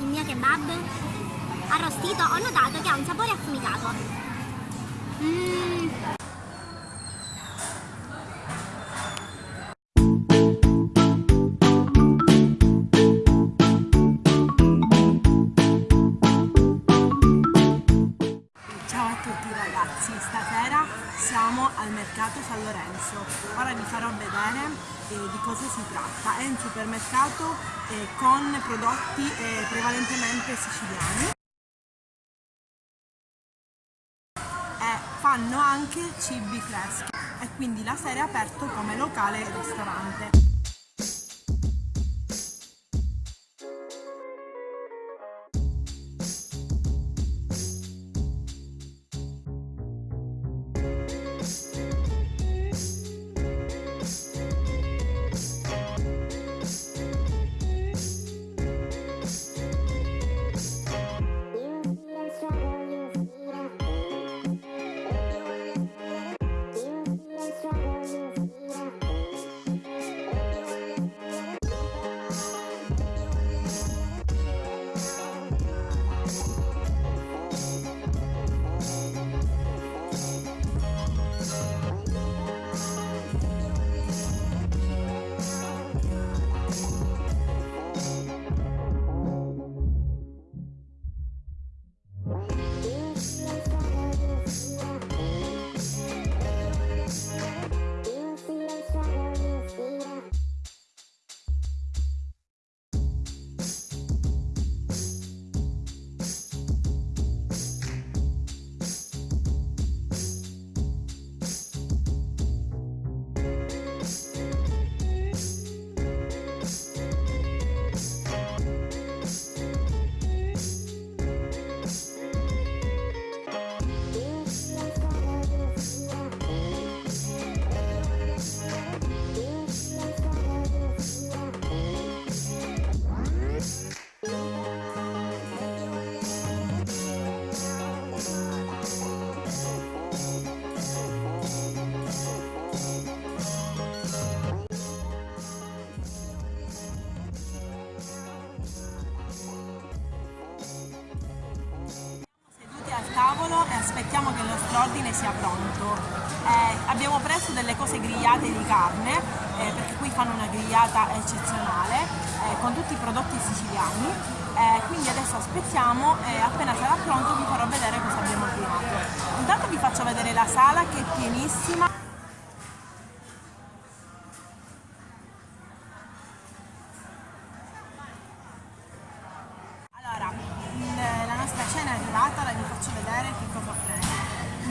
il mio kebab arrostito ho notato che ha un sapore affumicato. Mmm. Ragazzi, stasera siamo al mercato San Lorenzo. Ora vi farò vedere eh, di cosa si tratta. È un supermercato eh, con prodotti eh, prevalentemente siciliani. E fanno anche cibi freschi e quindi la sera è aperto come locale e ristorante. Aspettiamo che il nostro ordine sia pronto. Eh, abbiamo preso delle cose grigliate di carne, eh, perché qui fanno una grigliata eccezionale, eh, con tutti i prodotti siciliani. Eh, quindi adesso aspettiamo e appena sarà pronto vi farò vedere cosa abbiamo ordinato. Intanto vi faccio vedere la sala che è pienissima.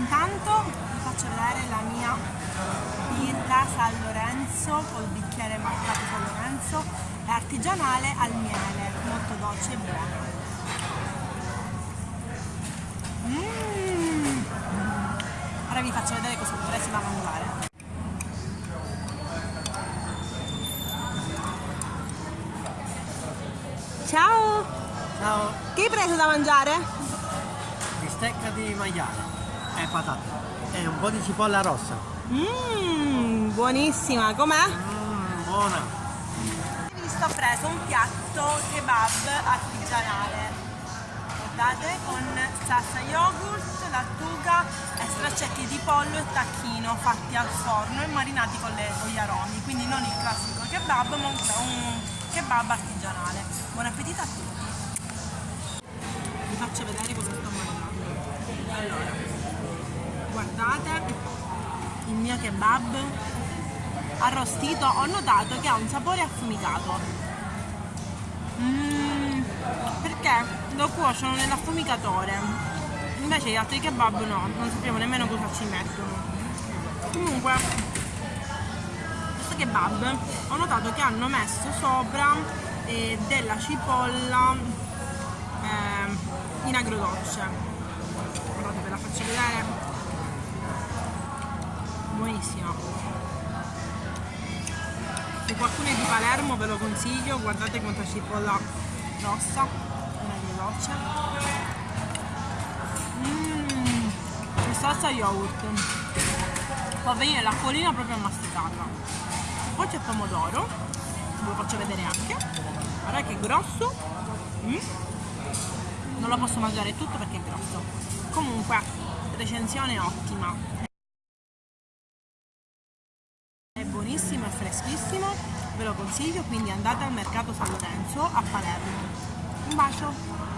Intanto vi faccio vedere la mia birra San Lorenzo col bicchiere marcato San Lorenzo, è artigianale al miele, molto dolce e buona. Mm. Ora vi faccio vedere cosa ho preso da mangiare. Ciao! Ciao, Che hai preso da mangiare? bistecca di maiale e patate e un po' di cipolla rossa. Mmm, buonissima, com'è? Mmm, buona. Vi sto preso un piatto kebab artigianale. Guardate, con salsa yogurt, lattuga e straccetti di pollo e tacchino fatti al forno e marinati con, le- aromi. Quindi non il classico kebab, ma un, un kebab artigianale. Buon appetito a tutti! Vi faccio vedere cosa sto mangiando. Allora, guardate il mio kebab arrostito ho notato che ha un sapore affumicato. Mm, perché lo cuociono nell'affumicatore invece gli altri kebab no non sappiamo nemmeno cosa ci mettono. Comunque questo kebab ho notato che hanno messo sopra eh, della cipolla ehm, in agrodolce. Guardate ve la faccio vedere buonissima se qualcuno è di Palermo ve lo consiglio, guardate quanta cipolla rossa, una agrodolce. Mmm, salsa yogurt. Fa venire l'acquolina proprio masticata. Poi c'è pomodoro, ve lo faccio vedere anche. Guarda che grosso. Mm. non lo posso mangiare tutto perché è grosso. Comunque, recensione ottima. Buonissimo, è freschissimo, ve lo consiglio, quindi andate al mercato San Lorenzo a Palermo. Un bacio!